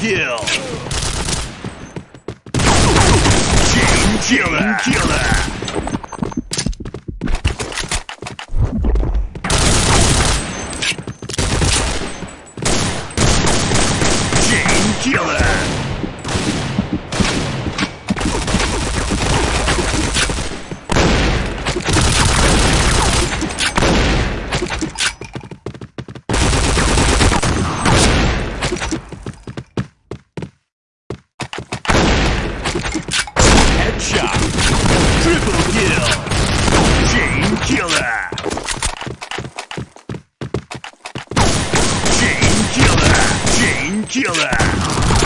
kill. Team killer. killer. killer. Killer.